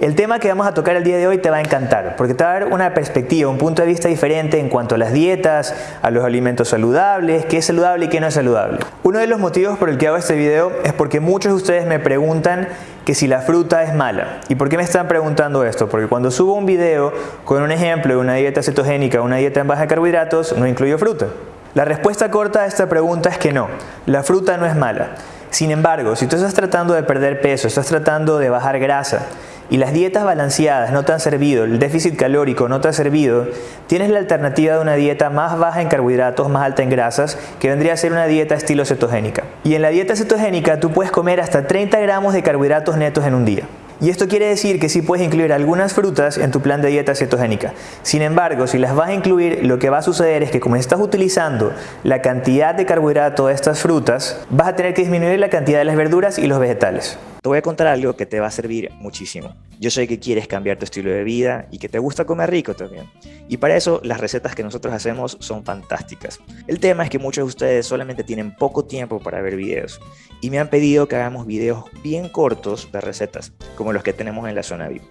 El tema que vamos a tocar el día de hoy te va a encantar porque te va a dar una perspectiva, un punto de vista diferente en cuanto a las dietas, a los alimentos saludables, qué es saludable y qué no es saludable. Uno de los motivos por el que hago este video es porque muchos de ustedes me preguntan que si la fruta es mala. ¿Y por qué me están preguntando esto? Porque cuando subo un video con un ejemplo de una dieta cetogénica, una dieta en baja de carbohidratos, no incluyo fruta. La respuesta corta a esta pregunta es que no, la fruta no es mala. Sin embargo, si tú estás tratando de perder peso, estás tratando de bajar grasa, y las dietas balanceadas no te han servido, el déficit calórico no te ha servido, tienes la alternativa de una dieta más baja en carbohidratos, más alta en grasas, que vendría a ser una dieta estilo cetogénica. Y en la dieta cetogénica tú puedes comer hasta 30 gramos de carbohidratos netos en un día. Y esto quiere decir que sí puedes incluir algunas frutas en tu plan de dieta cetogénica. Sin embargo, si las vas a incluir, lo que va a suceder es que como estás utilizando la cantidad de carbohidrato de estas frutas, vas a tener que disminuir la cantidad de las verduras y los vegetales. Te voy a contar algo que te va a servir muchísimo. Yo sé que quieres cambiar tu estilo de vida y que te gusta comer rico también. Y para eso las recetas que nosotros hacemos son fantásticas. El tema es que muchos de ustedes solamente tienen poco tiempo para ver videos y me han pedido que hagamos videos bien cortos de recetas, como los que tenemos en la zona VIP.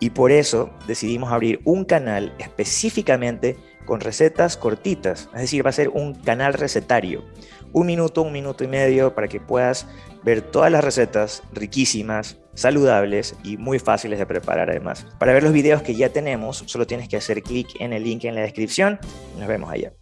Y por eso decidimos abrir un canal específicamente con recetas cortitas, es decir, va a ser un canal recetario. Un minuto, un minuto y medio para que puedas ver todas las recetas riquísimas, saludables y muy fáciles de preparar además. Para ver los videos que ya tenemos, solo tienes que hacer clic en el link en la descripción nos vemos allá.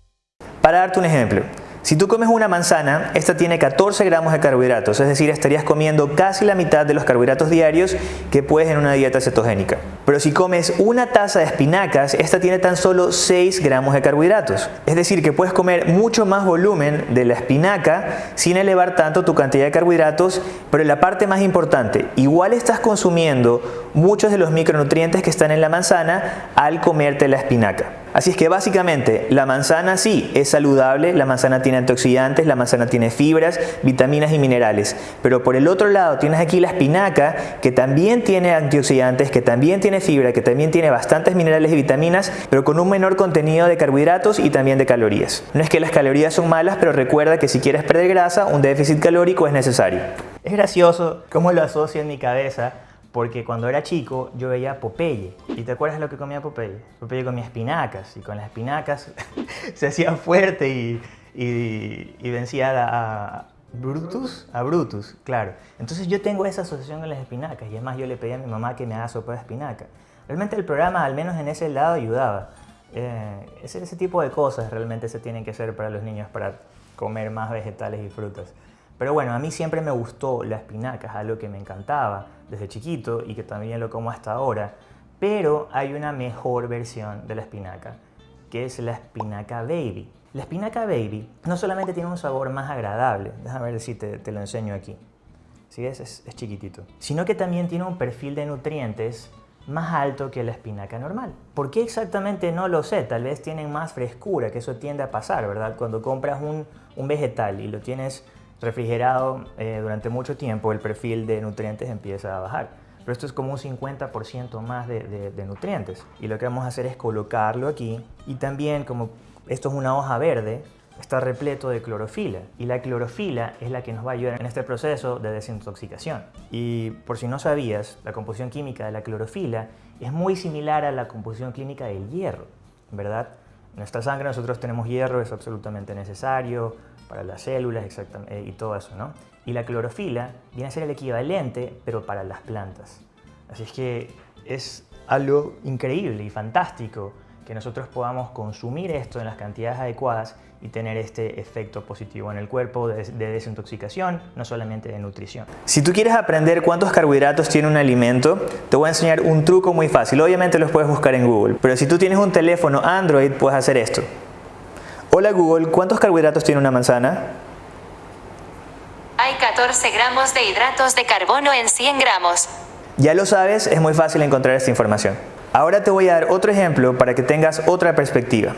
Para darte un ejemplo, si tú comes una manzana, esta tiene 14 gramos de carbohidratos, es decir, estarías comiendo casi la mitad de los carbohidratos diarios que puedes en una dieta cetogénica. Pero si comes una taza de espinacas, esta tiene tan solo 6 gramos de carbohidratos. Es decir, que puedes comer mucho más volumen de la espinaca sin elevar tanto tu cantidad de carbohidratos, pero la parte más importante, igual estás consumiendo muchos de los micronutrientes que están en la manzana al comerte la espinaca. Así es que básicamente la manzana sí es saludable, la manzana tiene antioxidantes, la manzana tiene fibras, vitaminas y minerales. Pero por el otro lado tienes aquí la espinaca que también tiene antioxidantes, que también tiene fibra, que también tiene bastantes minerales y vitaminas, pero con un menor contenido de carbohidratos y también de calorías. No es que las calorías son malas, pero recuerda que si quieres perder grasa, un déficit calórico es necesario. Es gracioso cómo lo asocio en mi cabeza porque cuando era chico yo veía Popeye. ¿Y te acuerdas lo que comía Popeye? Popeye comía espinacas y con las espinacas se hacía fuerte y, y, vencía a, Brutus, a Brutus, claro. Entonces yo tengo esa asociación con las espinacas y es más yo le pedí a mi mamá que me haga sopa de espinaca. Realmente el programa, al menos en ese lado, ayudaba. Eh, ese, ese tipo de cosas realmente se tienen que hacer para los niños para comer más vegetales y frutas. Pero bueno, a mí siempre me gustó la espinaca, es algo que me encantaba desde chiquito y que también lo como hasta ahora. Pero hay una mejor versión de la espinaca, que es la espinaca baby. La espinaca baby no solamente tiene un sabor más agradable, déjame ver si te, lo enseño aquí. ¿Sí Es, es chiquitito. Sino que también tiene un perfil de nutrientes más alto que la espinaca normal. ¿Por qué exactamente no lo sé? Tal vez tienen más frescura, que eso tiende a pasar, ¿verdad? Cuando compras un, un vegetal y lo tienes refrigerado eh, durante mucho tiempo, el perfil de nutrientes empieza a bajar. Pero esto es como un 50% más de, nutrientes. Y lo que vamos a hacer es colocarlo aquí. Y también, como esto es una hoja verde, está repleto de clorofila. Y la clorofila es la que nos va a ayudar en este proceso de desintoxicación. Y por si no sabías, la composición química de la clorofila es muy similar a la composición química del hierro, ¿verdad? En nuestra sangre nosotros tenemos hierro, es absolutamente necesario para las células exactamente, y todo eso, ¿no? Y la clorofila viene a ser el equivalente, pero para las plantas. Así es que es algo increíble y fantástico que nosotros podamos consumir esto en las cantidades adecuadas y tener este efecto positivo en el cuerpo de, desintoxicación, no solamente de nutrición. Si tú quieres aprender cuántos carbohidratos tiene un alimento, te voy a enseñar un truco muy fácil. Obviamente los puedes buscar en Google, pero si tú tienes un teléfono Android, puedes hacer esto. Hola Google, ¿cuántos carbohidratos tiene una manzana? Hay 14 gramos de hidratos de carbono en 100 gramos. Ya lo sabes, es muy fácil encontrar esta información. Ahora te voy a dar otro ejemplo para que tengas otra perspectiva.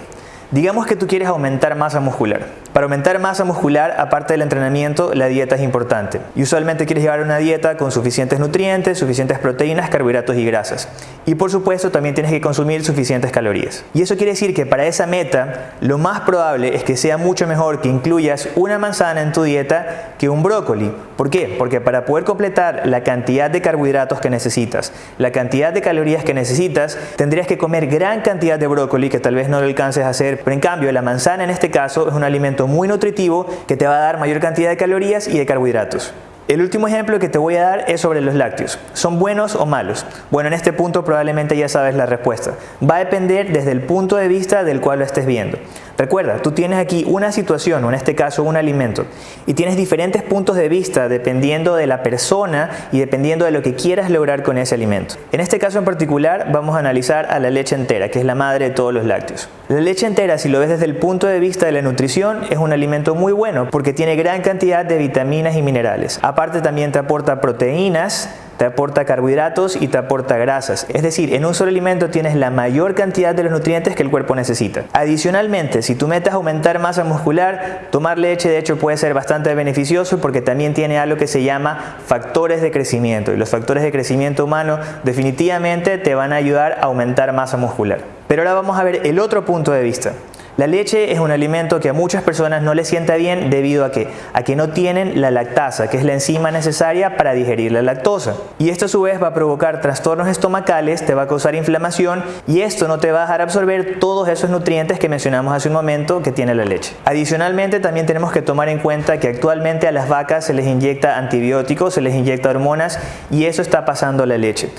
Digamos que tú quieres aumentar masa muscular. Para aumentar masa muscular, aparte del entrenamiento, la dieta es importante. Y usualmente quieres llevar una dieta con suficientes nutrientes, suficientes proteínas, carbohidratos y grasas. Y por supuesto también tienes que consumir suficientes calorías. Y eso quiere decir que para esa meta, lo más probable es que sea mucho mejor que incluyas una manzana en tu dieta que un brócoli. ¿Por qué? Porque para poder completar la cantidad de carbohidratos que necesitas, la cantidad de calorías que necesitas, tendrías que comer gran cantidad de brócoli que tal vez no lo alcances a hacer. Pero en cambio, la manzana en este caso es un alimento muy nutritivo que te va a dar mayor cantidad de calorías y de carbohidratos. El último ejemplo que te voy a dar es sobre los lácteos. ¿Son buenos o malos? Bueno, en este punto probablemente ya sabes la respuesta. Va a depender desde el punto de vista del cual lo estés viendo. Recuerda, tú tienes aquí una situación, o en este caso un alimento, y tienes diferentes puntos de vista dependiendo de la persona y dependiendo de lo que quieras lograr con ese alimento. En este caso en particular vamos a analizar a la leche entera, que es la madre de todos los lácteos. La leche entera, si lo ves desde el punto de vista de la nutrición, es un alimento muy bueno porque tiene gran cantidad de vitaminas y minerales. Aparte también te aporta proteínas, te aporta carbohidratos y te aporta grasas. Es decir, en un solo alimento tienes la mayor cantidad de los nutrientes que el cuerpo necesita. Adicionalmente, si tú metes aumentar masa muscular, tomar leche de hecho puede ser bastante beneficioso porque también tiene algo que se llama factores de crecimiento y los factores de crecimiento humano definitivamente te van a ayudar a aumentar masa muscular. Pero ahora vamos a ver el otro punto de vista. La leche es un alimento que a muchas personas no les sienta bien debido a que, a que no tienen la lactasa, que es la enzima necesaria para digerir la lactosa. Y esto a su vez va a provocar trastornos estomacales, te va a causar inflamación y esto no te va a dejar absorber todos esos nutrientes que mencionamos hace un momento que tiene la leche. Adicionalmente también tenemos que tomar en cuenta que actualmente a las vacas se les inyecta antibióticos, se les inyecta hormonas y eso está pasando a la leche.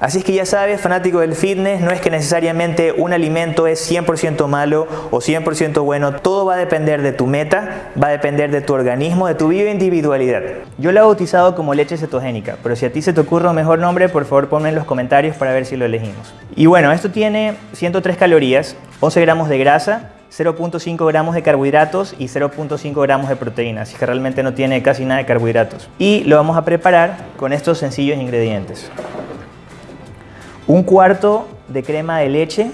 Así es que ya sabes, fanático del fitness, no es que necesariamente un alimento es 100% malo o 100% bueno, todo va a depender de tu meta, va a depender de tu organismo, de tu bioindividualidad. Yo la he bautizado como leche cetogénica, pero si a ti se te ocurre un mejor nombre, por favor ponme en los comentarios para ver si lo elegimos. Y bueno, esto tiene 103 calorías, 11 gramos de grasa, 0.5 gramos de carbohidratos y 0.5 gramos de proteínas, así que realmente no tiene casi nada de carbohidratos. Y lo vamos a preparar con estos sencillos ingredientes un cuarto de crema de leche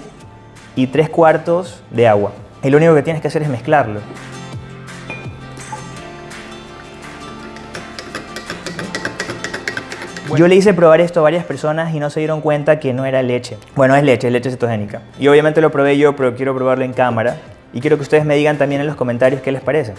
y tres cuartos de agua. Y lo único que tienes que hacer es mezclarlo. Yo le hice probar esto a varias personas y no se dieron cuenta que no era leche. Bueno, es leche, es leche cetogénica. Y obviamente lo probé yo, pero quiero probarlo en cámara. Y quiero que ustedes me digan también en los comentarios qué les parece.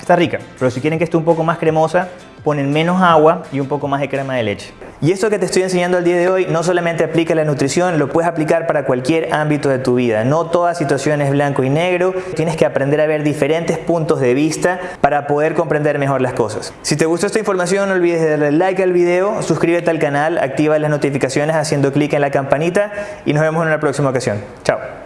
Está rica, pero si quieren que esté un poco más cremosa, ponen menos agua y un poco más de crema de leche. Y esto que te estoy enseñando el día de hoy no solamente aplica a la nutrición, lo puedes aplicar para cualquier ámbito de tu vida. No toda situación es blanco y negro, tienes que aprender a ver diferentes puntos de vista para poder comprender mejor las cosas. Si te gustó esta información no olvides darle like al video, suscríbete al canal, activa las notificaciones haciendo clic en la campanita y nos vemos en una próxima ocasión. Chao.